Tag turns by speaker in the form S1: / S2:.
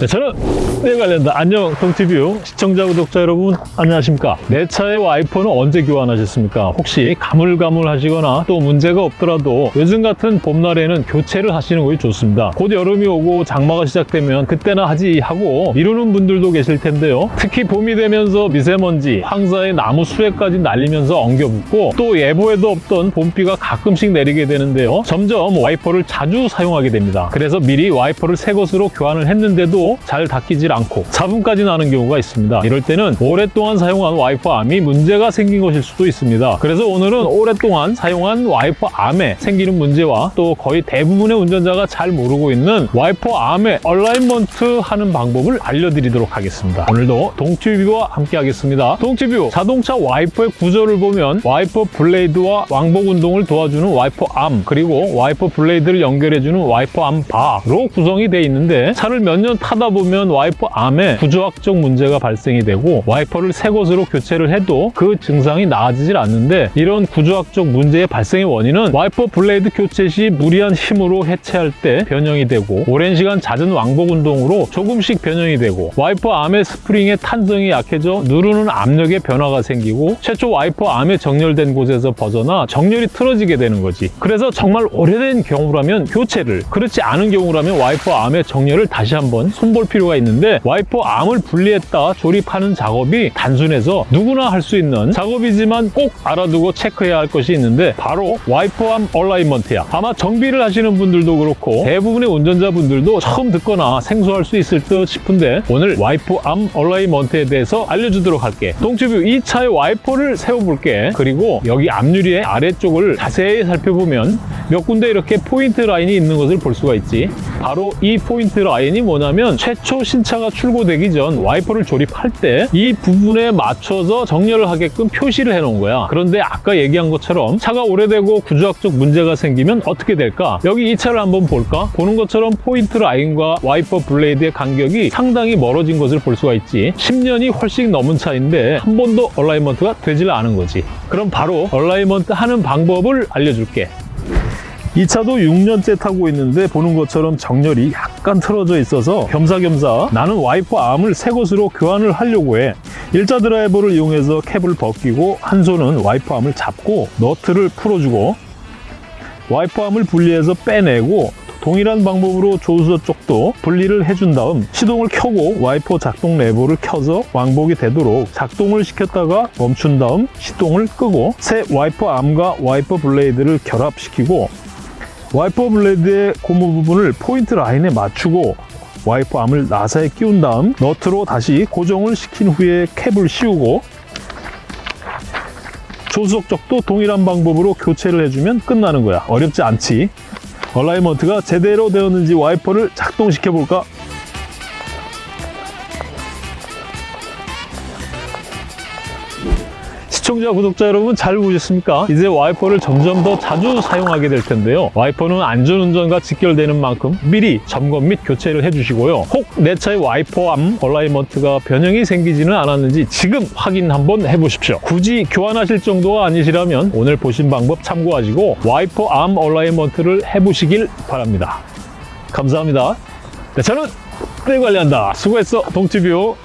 S1: 내 차는 내가 관리한다 안녕 동튜브 시청자 구독자 여러분 안녕하십니까? 내 차의 와이퍼는 언제 교환하셨습니까? 혹시 가물가물 하시거나 또 문제가 없더라도 요즘 같은 봄날에는 교체를 하시는 것이 좋습니다. 곧 여름이 오고 장마가 시작되면 그때나 하지 하고 미루는 분들도 계실 텐데요. 특히 봄이 되면서 미세먼지 황사에 나무 수액까지 날리면서 엉겨붙고 또 예보에도 없던 봄비가 가끔씩 내리게 되는데요. 점점 와이퍼를 자주 사용하게 됩니다. 그래서 미리 와이퍼를 새 것으로 교환을 했는데도 잘 닦이질 않고 소음까지 나는 경우가 있습니다. 이럴 때는 오랫동안 사용한 와이퍼 암이 문제가 생긴 것일 수도 있습니다. 그래서 오늘은 오랫동안 사용한 와이퍼 암에 생기는 문제와 또 거의 대부분의 운전자가 잘 모르고 있는 와이퍼 암의 alignment 하는 방법을 알려드리도록 하겠습니다. 오늘도 동튜브와 함께 하겠습니다. 동튜브 자동차 와이퍼의 구조를 보면 와이퍼 블레이드와 왕복 운동을 도와주는 와이퍼 암 그리고 와이퍼 블레이드를 연결해주는 와이퍼 암 바로 구성이 되어 있는데 차를 몇년 타다 보면 와이퍼 암에 구조학적 문제가 발생이 되고 와이퍼를 새 것으로 교체를 해도 그 증상이 나아지질 않는데 이런 구조학적 문제의 발생의 원인은 와이퍼 블레이드 교체 시 무리한 힘으로 해체할 때 변형이 되고 오랜 시간 잦은 왕복 운동으로 조금씩 변형이 되고 와이퍼 암의 스프링의 탄성이 약해져 누르는 압력에 변화가 생기고 최초 와이퍼 암에 정렬된 곳에서 벗어나 정렬이 틀어지게 되는 거지. 그래서 정말 오래된 경우라면 교체를 그렇지 않은 경우라면 와이퍼 암의 정렬을 다시 한번 손볼 필요가 있는데 와이퍼 암을 분리했다 조립하는 작업이 단순해서 누구나 할 수 있는 작업이지만 꼭 알아두고 체크해야 할 것이 있는데 바로 와이퍼 암 alignment야. 아마 정비를 하시는 분들도 그렇고 대부분의 운전자분들도 처음 듣거나 생소할 수 있을 듯 싶은데 오늘 와이퍼 암 alignment에 대해서 알려주도록 할게. 동튜브 이 차의 와이퍼를 세워볼게. 그리고 여기 앞유리의 아래쪽을 자세히 살펴보면 몇 군데 이렇게 포인트 라인이 있는 것을 볼 수가 있지 바로 이 포인트 라인이 뭐냐면 최초 신차가 출고되기 전 와이퍼를 조립할 때 이 부분에 맞춰서 정렬을 하게끔 표시를 해놓은 거야. 그런데 아까 얘기한 것처럼 차가 오래되고 구조학적 문제가 생기면 어떻게 될까? 여기 이 차를 한번 볼까? 보는 것처럼 포인트 라인과 와이퍼 블레이드의 간격이 상당히 멀어진 것을 볼 수가 있지. 10년이 훨씬 넘은 차인데 한 번도 alignment가 되질 않은 거지. 그럼 바로 alignment 하는 방법을 알려줄게. 이 차도 6년째 타고 있는데 보는 것처럼 정렬이 약간 틀어져 있어서 겸사겸사 나는 와이퍼 암을 새 것으로 교환을 하려고 해. 일자 드라이버를 이용해서 캡을 벗기고 한 손은 와이퍼 암을 잡고 너트를 풀어주고 와이퍼 암을 분리해서 빼내고 동일한 방법으로 조수석 쪽도 분리를 해준 다음 시동을 켜고 와이퍼 작동 레버를 켜서 왕복이 되도록 작동을 시켰다가 멈춘 다음 시동을 끄고 새 와이퍼 암과 와이퍼 블레이드를 결합시키고 와이퍼 블레이드의 고무 부분을 포인트 라인에 맞추고 와이퍼 암을 나사에 끼운 다음 너트로 다시 고정을 시킨 후에 캡을 씌우고 조수석 쪽도 동일한 방법으로 교체를 해주면 끝나는 거야. 어렵지 않지. alignment가 제대로 되었는지 와이퍼를 작동시켜 볼까 시청자, 구독자 여러분 잘 보셨습니까? 이제 와이퍼를 점점 더 자주 사용하게 될 텐데요. 와이퍼는 안전운전과 직결되는 만큼 미리 점검 및 교체를 해주시고요. 혹 내 차의 와이퍼 암 alignment가 변형이 생기지는 않았는지 지금 확인 한번 해보십시오. 굳이 교환하실 정도가 아니시라면 오늘 보신 방법 참고하시고 와이퍼 암 alignment를 해보시길 바랍니다. 감사합니다. 내 차는 내가 관리한다. 수고했어, 동튜브.